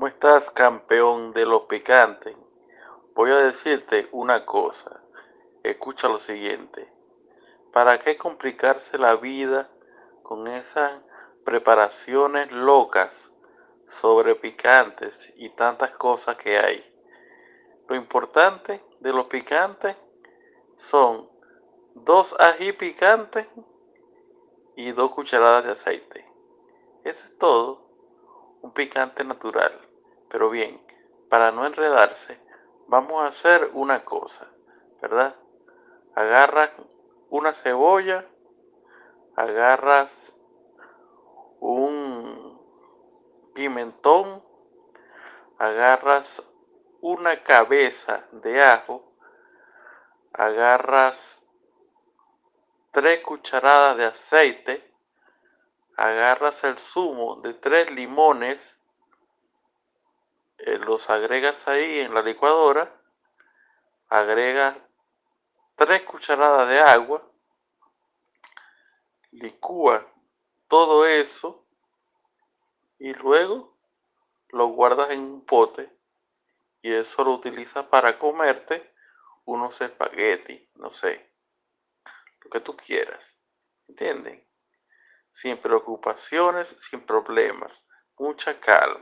¿Cómo estás, campeón de los picantes? Voy a decirte una cosa. Escucha lo siguiente. ¿Para qué complicarse la vida con esas preparaciones locas sobre picantes y tantas cosas que hay? Lo importante de los picantes son dos ají picantes y dos cucharadas de aceite. Eso es todo un picante natural. Pero bien, para no enredarse, vamos a hacer una cosa, ¿verdad? Agarras una cebolla, agarras un pimentón, agarras una cabeza de ajo, agarras tres cucharadas de aceite, agarras el zumo de tres limones, eh, los agregas ahí en la licuadora, agregas tres cucharadas de agua, licúa todo eso y luego lo guardas en un pote y eso lo utilizas para comerte unos espaguetis, no sé, lo que tú quieras, ¿entienden? sin preocupaciones, sin problemas, mucha calma.